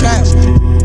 trap.